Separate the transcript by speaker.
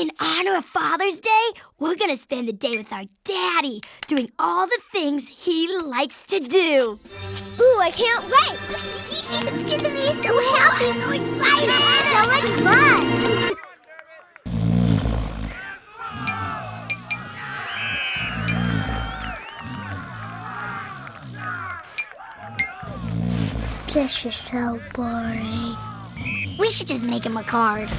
Speaker 1: In honor of Father's Day, we're gonna spend the day with our daddy, doing all the things he likes to do.
Speaker 2: Ooh, I can't wait! it's gonna be so happy, so excited! So much fun!
Speaker 1: This is so boring. We should just make him a card.